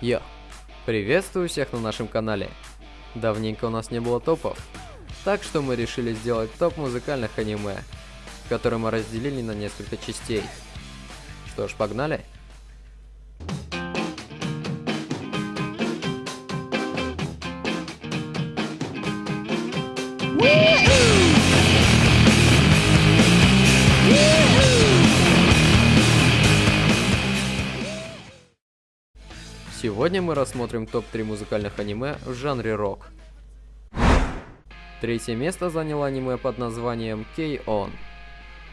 Йо! Приветствую всех на нашем канале. Давненько у нас не было топов, так что мы решили сделать топ музыкальных аниме, который мы разделили на несколько частей. Что ж, погнали? Сегодня мы рассмотрим топ-3 музыкальных аниме в жанре рок. Третье место заняло аниме под названием K-On.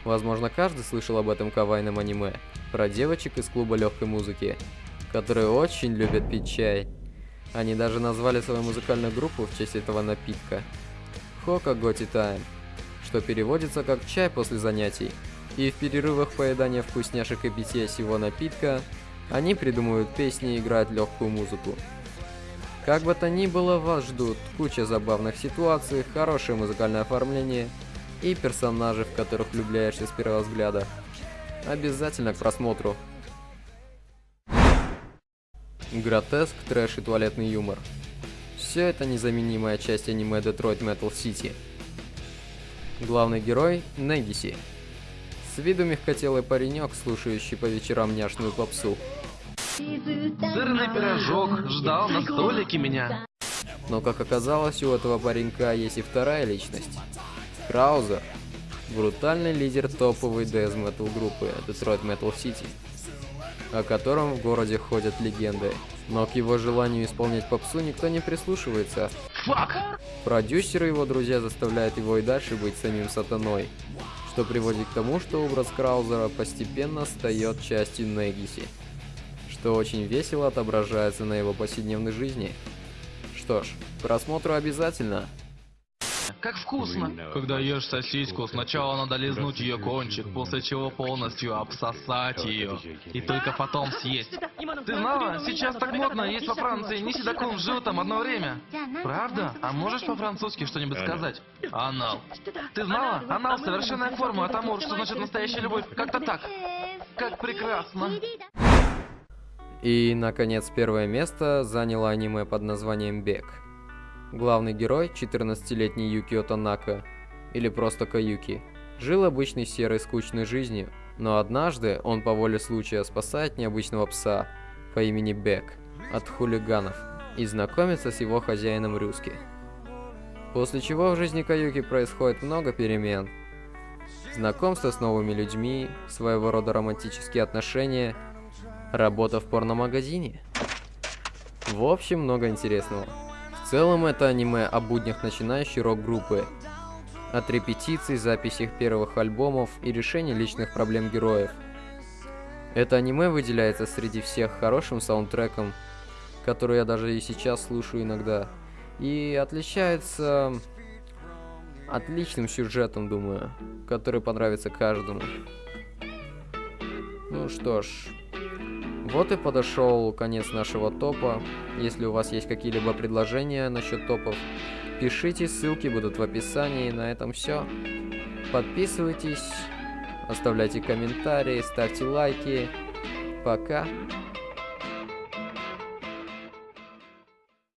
Возможно, каждый слышал об этом кавайном аниме, про девочек из клуба легкой музыки, которые очень любят пить чай. Они даже назвали свою музыкальную группу в честь этого напитка. Хока Готи Тайм, что переводится как «чай после занятий». И в перерывах поедания вкусняшек и питья сего напитка они придумывают песни и играют легкую музыку. Как бы то ни было, вас ждут куча забавных ситуаций, хорошее музыкальное оформление и персонажи, в которых влюбляешься с первого взгляда. Обязательно к просмотру. Гротеск, трэш и туалетный юмор. Все это незаменимая часть аниме Detroit Metal City. Главный герой – Негиси. С виду мягкотелый паренек, слушающий по вечерам няшную попсу. Сырный пирожок ждал на столике меня. Но как оказалось, у этого паренька есть и вторая личность. Краузер. Брутальный лидер топовой дэз метал группы Detroit Metal City, о котором в городе ходят легенды. Но к его желанию исполнять попсу никто не прислушивается. Фак! Продюсеры и его друзья заставляют его и дальше быть самим сатаной, что приводит к тому, что образ Краузера постепенно стает частью Негиси, что очень весело отображается на его повседневной жизни. Что ж, просмотру обязательно. Как вкусно! Когда ешь сосиску, сначала надо лизнуть ее кончик, после чего полностью обсосать ее. И только потом съесть. Ты знала? Сейчас так модно есть во Франции не седаком животом одно время. Правда? А можешь по-французски что-нибудь сказать? Анал. Ты знала? Анал совершенная форма, от амур, что значит настоящая любовь. Как-то так. Как прекрасно. И, наконец, первое место заняло аниме под названием «Бег». Главный герой, 14-летний Юкио Танака, или просто Каюки, жил обычной серой скучной жизнью, но однажды он по воле случая спасает необычного пса по имени Бек от хулиганов и знакомится с его хозяином Рюски. После чего в жизни Каюки происходит много перемен. Знакомство с новыми людьми, своего рода романтические отношения, работа в порномагазине. В общем, много интересного. Целом это аниме о буднях начинающей рок-группы. От репетиций, записи их первых альбомов и решения личных проблем героев. Это аниме выделяется среди всех хорошим саундтреком, который я даже и сейчас слушаю иногда. И отличается отличным сюжетом, думаю, который понравится каждому. Ну что ж, вот и подошел конец нашего топа. Если у вас есть какие-либо предложения насчет топов, пишите, ссылки будут в описании. На этом все. Подписывайтесь, оставляйте комментарии, ставьте лайки. Пока.